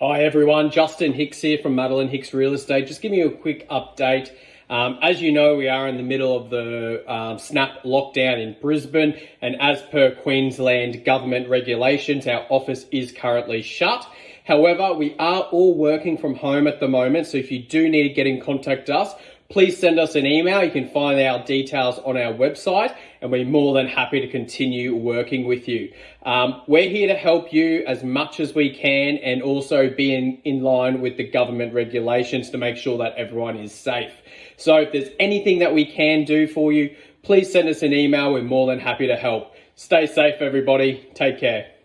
Hi everyone, Justin Hicks here from Madeline Hicks Real Estate. Just giving you a quick update. Um, as you know, we are in the middle of the um, snap lockdown in Brisbane, and as per Queensland government regulations, our office is currently shut. However, we are all working from home at the moment, so if you do need to get in contact us, please send us an email. You can find our details on our website and we're more than happy to continue working with you. Um, we're here to help you as much as we can and also be in, in line with the government regulations to make sure that everyone is safe. So if there's anything that we can do for you, please send us an email. We're more than happy to help. Stay safe, everybody. Take care.